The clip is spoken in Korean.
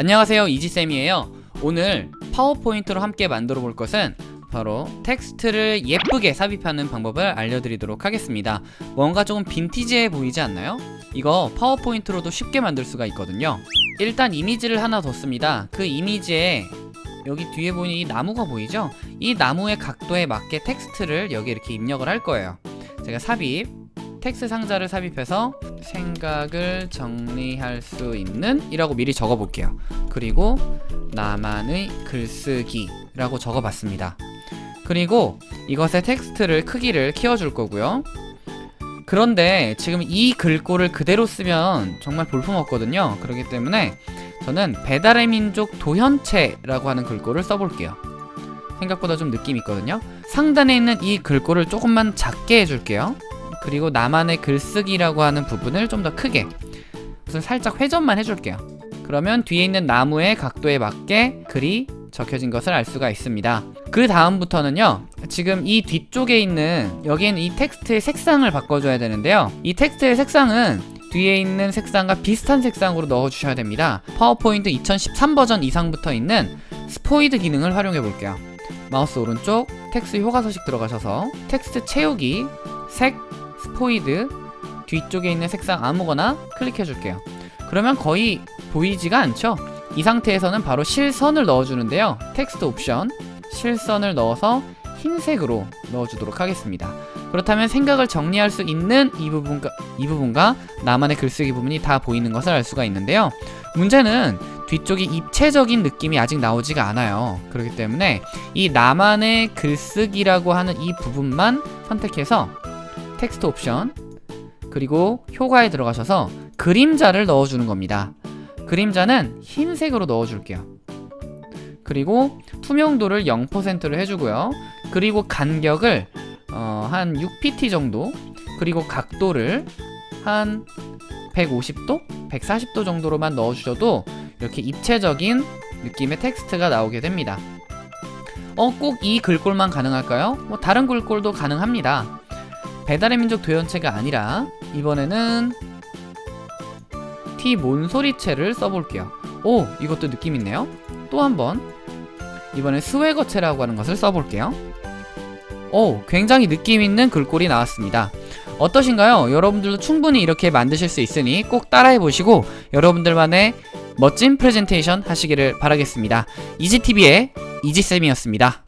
안녕하세요 이지쌤이에요. 오늘 파워포인트로 함께 만들어 볼 것은 바로 텍스트를 예쁘게 삽입하는 방법을 알려드리도록 하겠습니다. 뭔가 조금 빈티지해 보이지 않나요? 이거 파워포인트로도 쉽게 만들 수가 있거든요. 일단 이미지를 하나 뒀습니다. 그 이미지에 여기 뒤에 보이는 이 나무가 보이죠? 이 나무의 각도에 맞게 텍스트를 여기 이렇게 입력을 할 거예요. 제가 삽입 텍스트 상자를 삽입해서 생각을 정리할 수 있는 이라고 미리 적어 볼게요. 그리고 나만의 글쓰기 라고 적어 봤습니다. 그리고 이것의 텍스트를 크기를 키워줄 거고요. 그런데 지금 이 글꼴을 그대로 쓰면 정말 볼품없거든요. 그렇기 때문에 저는 배달의 민족 도현체라고 하는 글꼴을 써볼게요. 생각보다 좀 느낌 있거든요. 상단에 있는 이 글꼴을 조금만 작게 해줄게요 그리고 나만의 글쓰기라고 하는 부분을 좀 더 크게 우선 살짝 회전만 해줄게요. 그러면 뒤에 있는 나무의 각도에 맞게 글이 적혀진 것을 알 수가 있습니다. 그 다음부터는요 지금 이 뒤쪽에 있는 여기에는 이 텍스트의 색상을 바꿔줘야 되는데요. 이 텍스트의 색상은 뒤에 있는 색상과 비슷한 색상으로 넣어주셔야 됩니다. 파워포인트 2013 버전 이상부터 있는 스포이드 기능을 활용해 볼게요. 마우스 오른쪽 텍스트 효과 서식 들어가셔서 텍스트 채우기 색 스포이드 뒤쪽에 있는 색상 아무거나 클릭해 줄게요. 그러면 거의 보이지가 않죠? 이 상태에서는 바로 실선을 넣어주는데요. 텍스트 옵션 실선을 넣어서 흰색으로 넣어주도록 하겠습니다. 그렇다면 생각을 정리할 수 있는 이 부분과, 이 부분과 나만의 글쓰기 부분이 다 보이는 것을 알 수가 있는데요. 문제는 뒤쪽이 입체적인 느낌이 아직 나오지가 않아요. 그렇기 때문에 이 나만의 글쓰기라고 하는 이 부분만 선택해서 텍스트 옵션 그리고 효과에 들어가셔서 그림자를 넣어주는 겁니다 그림자는 흰색으로 넣어줄게요 그리고 투명도를 0%로 해주고요 그리고 간격을 어, 한 6pt 정도 그리고 각도를 한 150도? 140도 정도로만 넣어주셔도 이렇게 입체적인 느낌의 텍스트가 나오게 됩니다 어, 꼭 이 글꼴만 가능할까요? 뭐 다른 글꼴도 가능합니다 배달의 민족 도연체가 아니라 이번에는 T 몬소리체를 써볼게요. 오 이것도 느낌 있네요. 또 한 번. 이번엔 스웨거체라고 하는 것을 써볼게요. 오 굉장히 느낌 있는 글꼴이 나왔습니다. 어떠신가요? 여러분들도 충분히 이렇게 만드실 수 있으니 꼭 따라해보시고 여러분들만의 멋진 프레젠테이션 하시기를 바라겠습니다. 이지TV의 이지쌤이었습니다